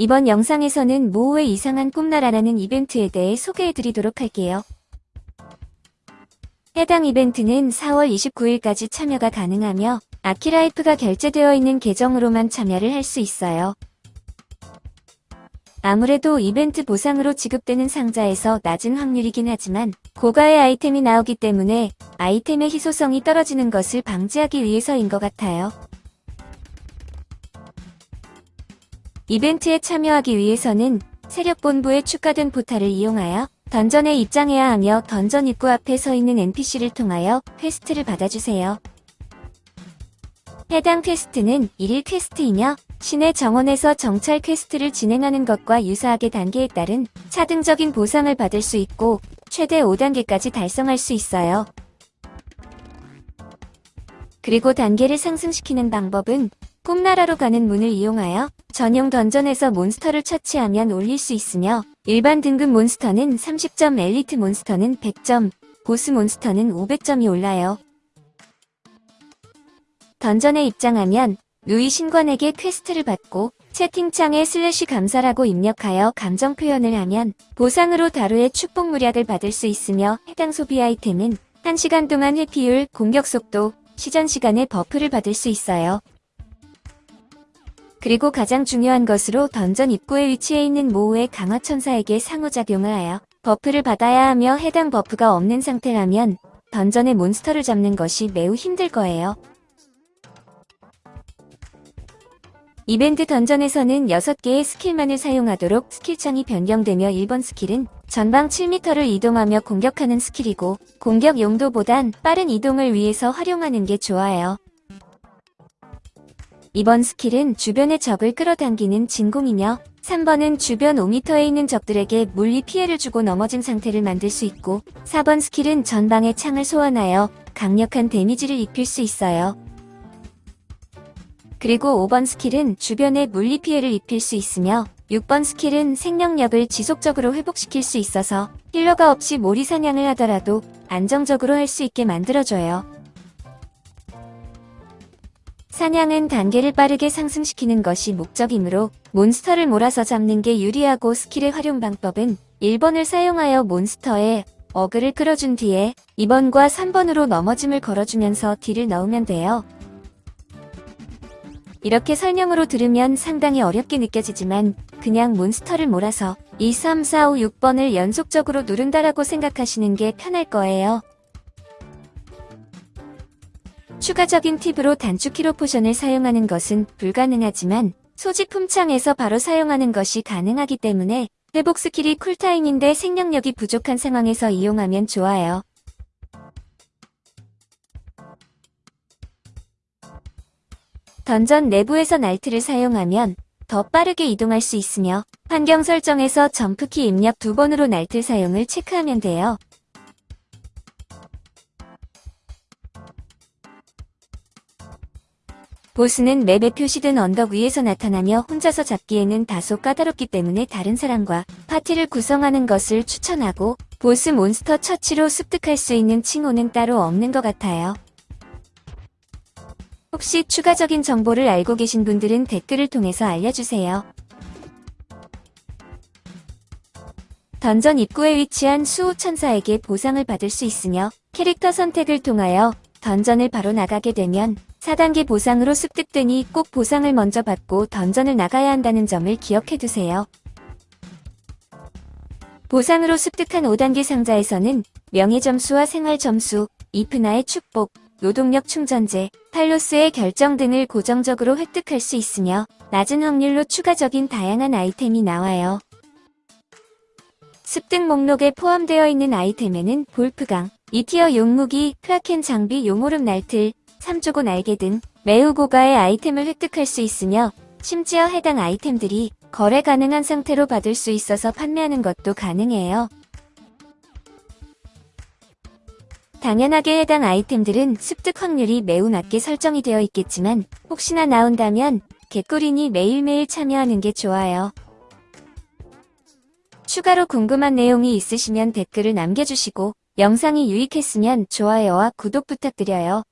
이번 영상에서는 모호의 이상한 꿈나라라는 이벤트에 대해 소개해드리도록 할게요. 해당 이벤트는 4월 29일까지 참여가 가능하며 아키라이프가 결제되어 있는 계정으로만 참여를 할 수 있어요. 아무래도 이벤트 보상으로 지급되는 상자에서 낮은 확률이긴 하지만 고가의 아이템이 나오기 때문에 아이템의 희소성이 떨어지는 것을 방지하기 위해서인 것 같아요. 이벤트에 참여하기 위해서는 세력본부에 추가된 포탈을 이용하여 던전에 입장해야 하며 던전 입구 앞에 서 있는 NPC를 통하여 퀘스트를 받아주세요. 해당 퀘스트는 1일 퀘스트이며 신의 정원에서 정찰 퀘스트를 진행하는 것과 유사하게 단계에 따른 차등적인 보상을 받을 수 있고 최대 5단계까지 달성할 수 있어요. 그리고 단계를 상승시키는 방법은 꿈나라로 가는 문을 이용하여 전용 던전에서 몬스터를 처치하면 올릴 수 있으며 일반 등급 몬스터는 30점, 엘리트 몬스터는 100점, 보스 몬스터는 500점이 올라요. 던전에 입장하면 누이 신관에게 퀘스트를 받고 채팅창에 슬래시 감사라고 입력하여 감정 표현을 하면 보상으로 다루의 축복 물약을 받을 수 있으며 해당 소비 아이템은 1시간 동안 회피율, 공격 속도, 시전 시간에 버프를 받을 수 있어요. 그리고 가장 중요한 것으로 던전 입구에 위치해 있는 모호의 강화천사에게 상호작용을 하여 버프를 받아야 하며 해당 버프가 없는 상태라면 던전의 몬스터를 잡는 것이 매우 힘들 거예요. 이벤트 던전에서는 6개의 스킬만을 사용하도록 스킬창이 변경되며 1번 스킬은 전방 7m를 이동하며 공격하는 스킬이고 공격 용도보단 빠른 이동을 위해서 활용하는 게 좋아요. 이번 스킬은 주변의 적을 끌어당기는 진공이며 3번은 주변 5m에 있는 적들에게 물리 피해를 주고 넘어진 상태를 만들 수 있고 4번 스킬은 전방의 창을 소환하여 강력한 데미지를 입힐 수 있어요. 그리고 5번 스킬은 주변에 물리 피해를 입힐 수 있으며 6번 스킬은 생명력을 지속적으로 회복시킬 수 있어서 힐러가 없이 몰이 사냥을 하더라도 안정적으로 할 수 있게 만들어줘요. 사냥은 단계를 빠르게 상승시키는 것이 목적이므로 몬스터를 몰아서 잡는 게 유리하고 스킬의 활용 방법은 1번을 사용하여 몬스터에 어그로를 끌어준 뒤에 2번과 3번으로 넘어짐을 걸어주면서 딜을 넣으면 돼요. 이렇게 설명으로 들으면 상당히 어렵게 느껴지지만 그냥 몬스터를 몰아서 2, 3, 4, 5, 6번을 연속적으로 누른다라고 생각하시는 게 편할 거예요. 추가적인 팁으로 단축키로 포션을 사용하는 것은 불가능하지만 소지품 창에서 바로 사용하는 것이 가능하기 때문에 회복 스킬이 쿨타임인데 생명력이 부족한 상황에서 이용하면 좋아요. 던전 내부에서 날틀을 사용하면 더 빠르게 이동할 수 있으며 환경 설정에서 점프키 입력 두 번으로 날틀 사용을 체크하면 돼요. 보스는 맵에 표시된 언덕 위에서 나타나며 혼자서 잡기에는 다소 까다롭기 때문에 다른 사람과 파티를 구성하는 것을 추천하고 보스 몬스터 처치로 습득할 수 있는 칭호는 따로 없는 것 같아요. 혹시 추가적인 정보를 알고 계신 분들은 댓글을 통해서 알려주세요. 던전 입구에 위치한 수호천사에게 보상을 받을 수 있으며 캐릭터 선택을 통하여 던전을 바로 나가게 되면 4단계 보상으로 습득되니 꼭 보상을 먼저 받고 던전을 나가야 한다는 점을 기억해두세요. 보상으로 습득한 5단계 상자에서는 명예점수와 생활점수, 이프나의 축복, 노동력 충전제, 팔로스의 결정 등을 고정적으로 획득할 수 있으며 낮은 확률로 추가적인 다양한 아이템이 나와요. 습득 목록에 포함되어 있는 아이템에는 볼프강, 이티어 용무기, 크라켄 장비, 용오름 날틀, 삼조고 날개 등 매우 고가의 아이템을 획득할 수 있으며 심지어 해당 아이템들이 거래 가능한 상태로 받을 수 있어서 판매하는 것도 가능해요. 당연하게 해당 아이템들은 습득 확률이 매우 낮게 설정이 되어 있겠지만 혹시나 나온다면 개꿀이니 매일매일 참여하는 게 좋아요. 추가로 궁금한 내용이 있으시면 댓글을 남겨주시고 영상이 유익했으면 좋아요와 구독 부탁드려요.